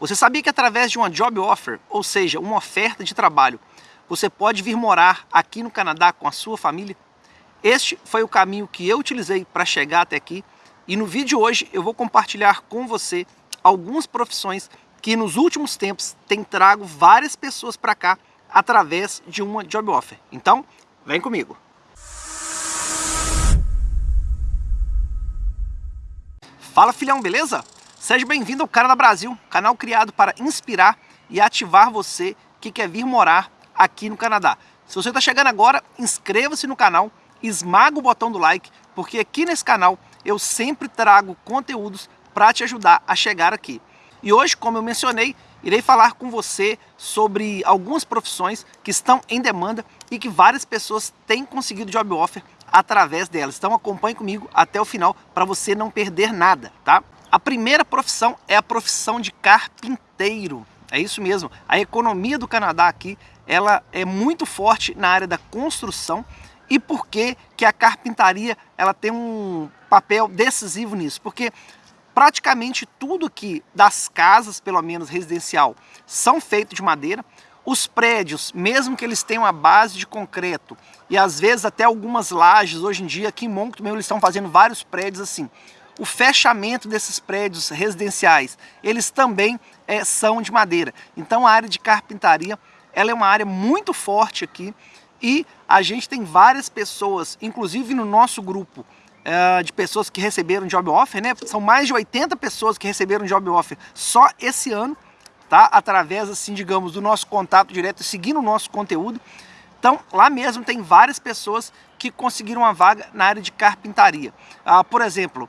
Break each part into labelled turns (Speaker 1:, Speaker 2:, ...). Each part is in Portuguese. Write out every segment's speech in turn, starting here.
Speaker 1: Você sabia que através de uma job offer, ou seja, uma oferta de trabalho, você pode vir morar aqui no Canadá com a sua família? Este foi o caminho que eu utilizei para chegar até aqui e no vídeo de hoje eu vou compartilhar com você algumas profissões que nos últimos tempos tem trago várias pessoas para cá através de uma job offer. Então, vem comigo! Fala filhão, beleza? Seja bem-vindo ao Canadá Brasil, canal criado para inspirar e ativar você que quer vir morar aqui no Canadá. Se você está chegando agora, inscreva-se no canal, esmaga o botão do like, porque aqui nesse canal eu sempre trago conteúdos para te ajudar a chegar aqui. E hoje, como eu mencionei, irei falar com você sobre algumas profissões que estão em demanda e que várias pessoas têm conseguido job offer através delas. Então acompanhe comigo até o final para você não perder nada, tá? A primeira profissão é a profissão de carpinteiro. É isso mesmo. A economia do Canadá aqui, ela é muito forte na área da construção e por que que a carpintaria ela tem um papel decisivo nisso? Porque praticamente tudo aqui das casas, pelo menos residencial, são feitos de madeira. Os prédios, mesmo que eles tenham a base de concreto e às vezes até algumas lajes, hoje em dia aqui em Moncton eles estão fazendo vários prédios assim. O fechamento desses prédios residenciais, eles também é, são de madeira. Então a área de carpintaria, ela é uma área muito forte aqui e a gente tem várias pessoas, inclusive no nosso grupo, é, de pessoas que receberam job offer, né? São mais de 80 pessoas que receberam job offer só esse ano tá? Através, assim, digamos, do nosso contato direto, seguindo o nosso conteúdo. Então, lá mesmo tem várias pessoas que conseguiram uma vaga na área de carpintaria. Ah, por exemplo,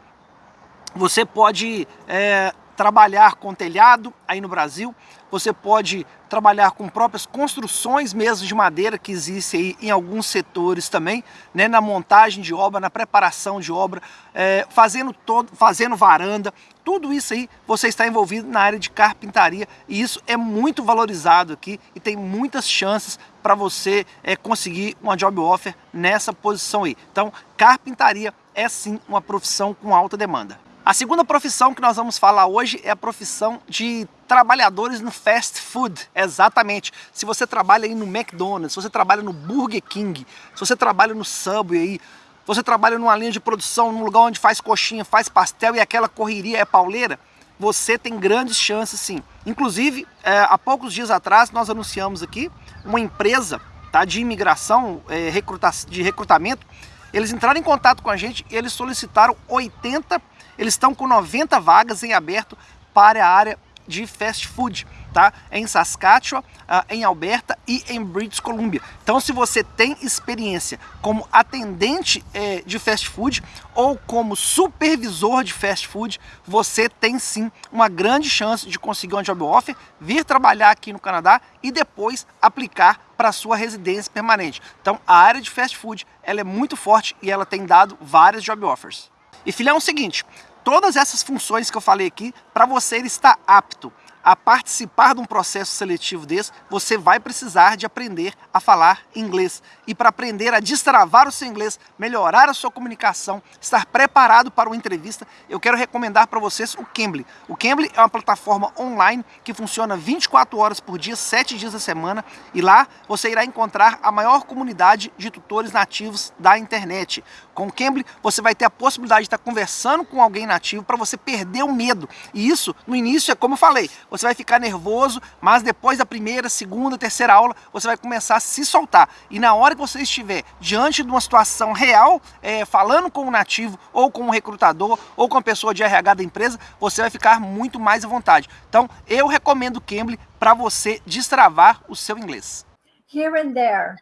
Speaker 1: você pode é, trabalhar com telhado aí no Brasil, você pode trabalhar com próprias construções mesmo de madeira que existe aí em alguns setores também, né, na montagem de obra, na preparação de obra, é, fazendo, todo, fazendo varanda, tudo isso aí você está envolvido na área de carpintaria e isso é muito valorizado aqui e tem muitas chances para você é, conseguir uma job offer nessa posição aí. Então, carpintaria é sim uma profissão com alta demanda. A segunda profissão que nós vamos falar hoje é a profissão de trabalhadores no fast food, exatamente. Se você trabalha aí no McDonald's, se você trabalha no Burger King, se você trabalha no Subway aí, você trabalha numa linha de produção, num lugar onde faz coxinha, faz pastel e aquela correria é pauleira, você tem grandes chances sim. Inclusive, é, há poucos dias atrás nós anunciamos aqui uma empresa tá, de imigração, é, recruta de recrutamento, eles entraram em contato com a gente e eles solicitaram 80 eles estão com 90 vagas em aberto para a área de fast food, tá? Em Saskatchewan, ah, em Alberta e em British Columbia. Então, se você tem experiência como atendente eh, de fast food ou como supervisor de fast food, você tem sim uma grande chance de conseguir um job offer, vir trabalhar aqui no Canadá e depois aplicar para sua residência permanente. Então, a área de fast food ela é muito forte e ela tem dado várias job offers. E filhão, é o seguinte, todas essas funções que eu falei aqui, para você estar apto a participar de um processo seletivo desse, você vai precisar de aprender a falar inglês. E para aprender a destravar o seu inglês, melhorar a sua comunicação, estar preparado para uma entrevista, eu quero recomendar para vocês o Cambly. O Cambly é uma plataforma online que funciona 24 horas por dia, 7 dias da semana, e lá você irá encontrar a maior comunidade de tutores nativos da internet. Com o Cambly, você vai ter a possibilidade de estar conversando com alguém nativo para você perder o medo. E isso, no início, é como eu falei, você vai ficar nervoso, mas depois da primeira, segunda, terceira aula, você vai começar a se soltar. E na hora que você estiver diante de uma situação real, é, falando com um nativo, ou com um recrutador, ou com a pessoa de RH da empresa, você vai ficar muito mais à vontade. Então, eu recomendo o Cambly para você destravar o seu inglês.
Speaker 2: Here and there.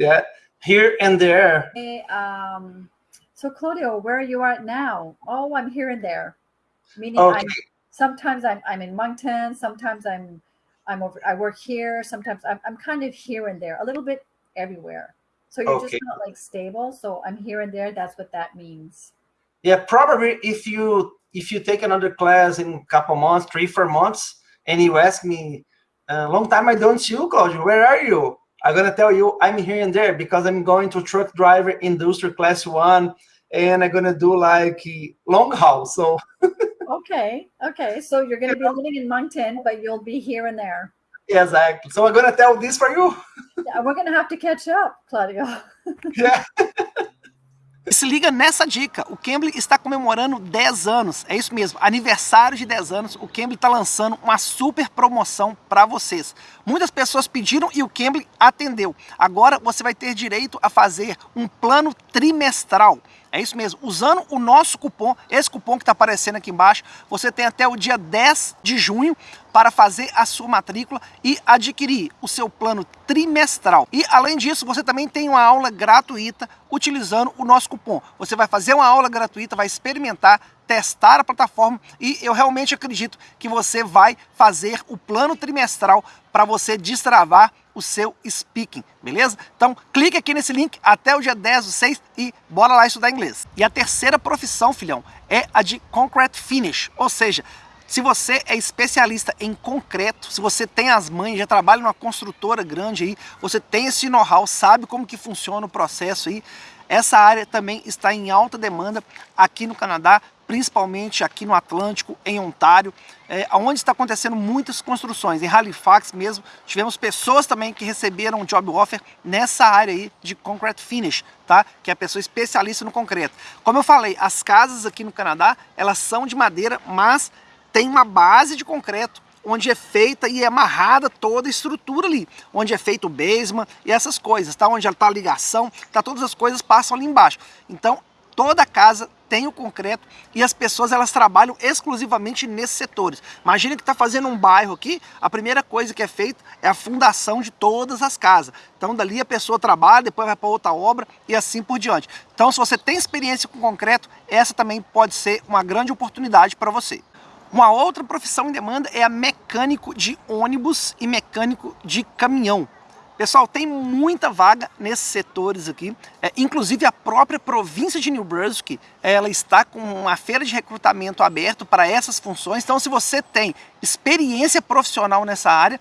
Speaker 3: Yeah, here and there.
Speaker 2: Um, so Claudio, where you are now? Oh, I'm here and there. Meaning
Speaker 3: Okay.
Speaker 2: I'm sometimes I'm I'm in Moncton, sometimes I'm I'm over I work here, sometimes I'm I'm kind of here and there, a little bit everywhere. So you're
Speaker 3: Okay.
Speaker 2: just not like stable. So I'm here and there. That's what that means.
Speaker 3: Yeah, probably if you if you take another class in a couple months, three, four months, and you ask me, a long time I don't see you, Claudio, where are you? I'm gonna tell you I'm here and there because I'm going to truck driver industry class one, and I'm gonna do like long haul. So
Speaker 2: Okay, okay. So you're going to be living in Moncton, but you'll be here and there.
Speaker 3: Exactly. So I'm gonna tell this for you.
Speaker 2: Yeah, we're going to have to catch up, Claudio.
Speaker 3: Yeah.
Speaker 1: Se liga nessa dica, o Cambly está comemorando 10 anos, é isso mesmo, aniversário de 10 anos, o Cambly está lançando uma super promoção para vocês. Muitas pessoas pediram e o Cambly atendeu. Agora você vai ter direito a fazer um plano trimestral. É isso mesmo, usando o nosso cupom, esse cupom que está aparecendo aqui embaixo, você tem até o dia 10 de junho para fazer a sua matrícula e adquirir o seu plano trimestral. E além disso, você também tem uma aula gratuita utilizando o nosso cupom. Você vai fazer uma aula gratuita, vai experimentar, testar a plataforma e eu realmente acredito que você vai fazer o plano trimestral para você destravar o seu speaking, beleza? Então clique aqui nesse link até o dia 10 do 6 e bora lá estudar inglês. E a terceira profissão, filhão, é a de Concrete Finish, ou seja, se você é especialista em concreto, se você tem as mães, já trabalha numa construtora grande aí, você tem esse know-how, sabe como que funciona o processo aí, essa área também está em alta demanda aqui no Canadá, principalmente aqui no Atlântico, em Ontário, é, onde está acontecendo muitas construções. Em Halifax mesmo, tivemos pessoas também que receberam job offer nessa área aí de concrete finish, tá? Que é a pessoa especialista no concreto. Como eu falei, as casas aqui no Canadá, elas são de madeira, mas tem uma base de concreto onde é feita e é amarrada toda a estrutura ali, onde é feito o basement e essas coisas, tá? Onde está a ligação, tá? Todas as coisas passam ali embaixo. Então, toda casa tem o concreto e as pessoas elas trabalham exclusivamente nesses setores. Imagina que está fazendo um bairro aqui, a primeira coisa que é feita é a fundação de todas as casas. Então dali a pessoa trabalha, depois vai para outra obra e assim por diante. Então se você tem experiência com concreto, essa também pode ser uma grande oportunidade para você. Uma outra profissão em demanda é a mecânico de ônibus e mecânico de caminhão. Pessoal, tem muita vaga nesses setores aqui, é, inclusive a própria província de New Brunswick, ela está com uma feira de recrutamento aberto para essas funções, então se você tem experiência profissional nessa área,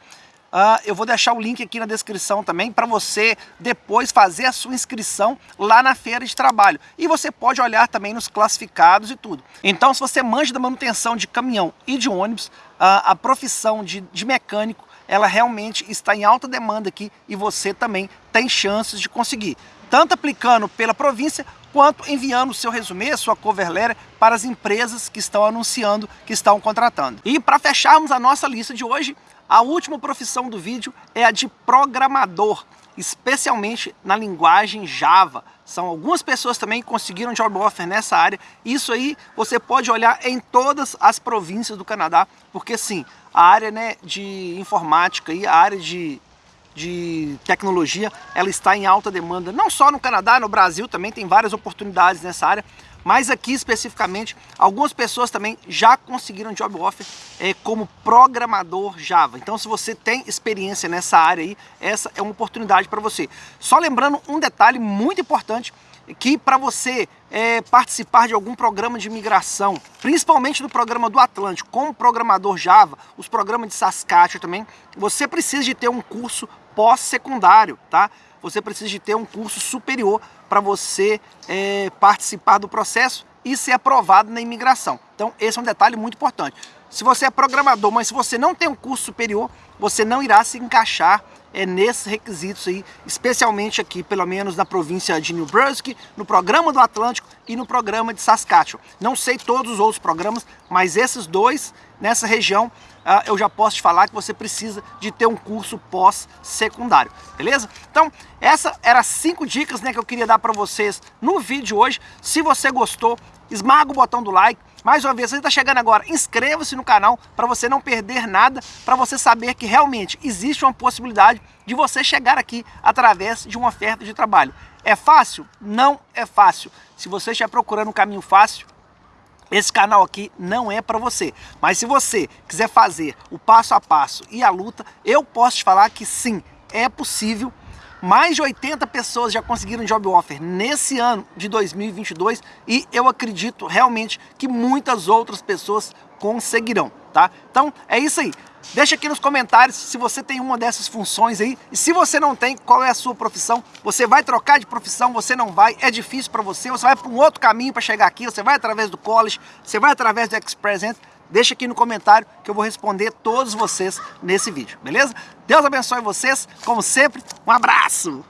Speaker 1: Uh, eu vou deixar o link aqui na descrição também para você depois fazer a sua inscrição lá na feira de trabalho. E você pode olhar também nos classificados e tudo. Então, se você manja da manutenção de caminhão e de ônibus, uh, a profissão de, de mecânico, ela realmente está em alta demanda aqui e você também tem chances de conseguir. Tanto aplicando pela província, quanto enviando o seu resumê, sua cover letter para as empresas que estão anunciando, que estão contratando. E para fecharmos a nossa lista de hoje, a última profissão do vídeo é a de programador, especialmente na linguagem Java. São algumas pessoas também que conseguiram job offer nessa área. Isso aí você pode olhar em todas as províncias do Canadá, porque sim, a área né, de informática e a área de, de tecnologia, ela está em alta demanda, não só no Canadá, no Brasil também tem várias oportunidades nessa área, mas aqui especificamente, algumas pessoas também já conseguiram job offer é, como programador Java. Então se você tem experiência nessa área aí, essa é uma oportunidade para você. Só lembrando um detalhe muito importante, que para você é, participar de algum programa de migração, principalmente do programa do Atlântico, como programador Java, os programas de Saskatchewan também, você precisa de ter um curso pós-secundário, tá? Você precisa de ter um curso superior para você é, participar do processo e ser aprovado na imigração. Então esse é um detalhe muito importante. Se você é programador, mas se você não tem um curso superior, você não irá se encaixar é, nesses requisitos aí, especialmente aqui, pelo menos na província de New Brunswick, no programa do Atlântico e no programa de Saskatchewan. Não sei todos os outros programas, mas esses dois nessa região ah, eu já posso te falar que você precisa de ter um curso pós-secundário, beleza? Então, essa era cinco dicas né, que eu queria dar para vocês no vídeo hoje. Se você gostou, esmaga o botão do like. Mais uma vez, você está chegando agora, inscreva-se no canal para você não perder nada, para você saber que realmente existe uma possibilidade de você chegar aqui através de uma oferta de trabalho. É fácil? Não é fácil. Se você estiver procurando um caminho fácil, esse canal aqui não é para você. Mas se você quiser fazer o passo a passo e a luta, eu posso te falar que sim, é possível. Mais de 80 pessoas já conseguiram job offer nesse ano de 2022 e eu acredito realmente que muitas outras pessoas conseguirão, tá? Então é isso aí. Deixa aqui nos comentários se você tem uma dessas funções aí. E se você não tem, qual é a sua profissão? Você vai trocar de profissão, você não vai, é difícil para você, você vai para um outro caminho para chegar aqui, você vai através do college, você vai através do Express Entry. Deixa aqui no comentário que eu vou responder todos vocês nesse vídeo, beleza? Deus abençoe vocês, como sempre, um abraço!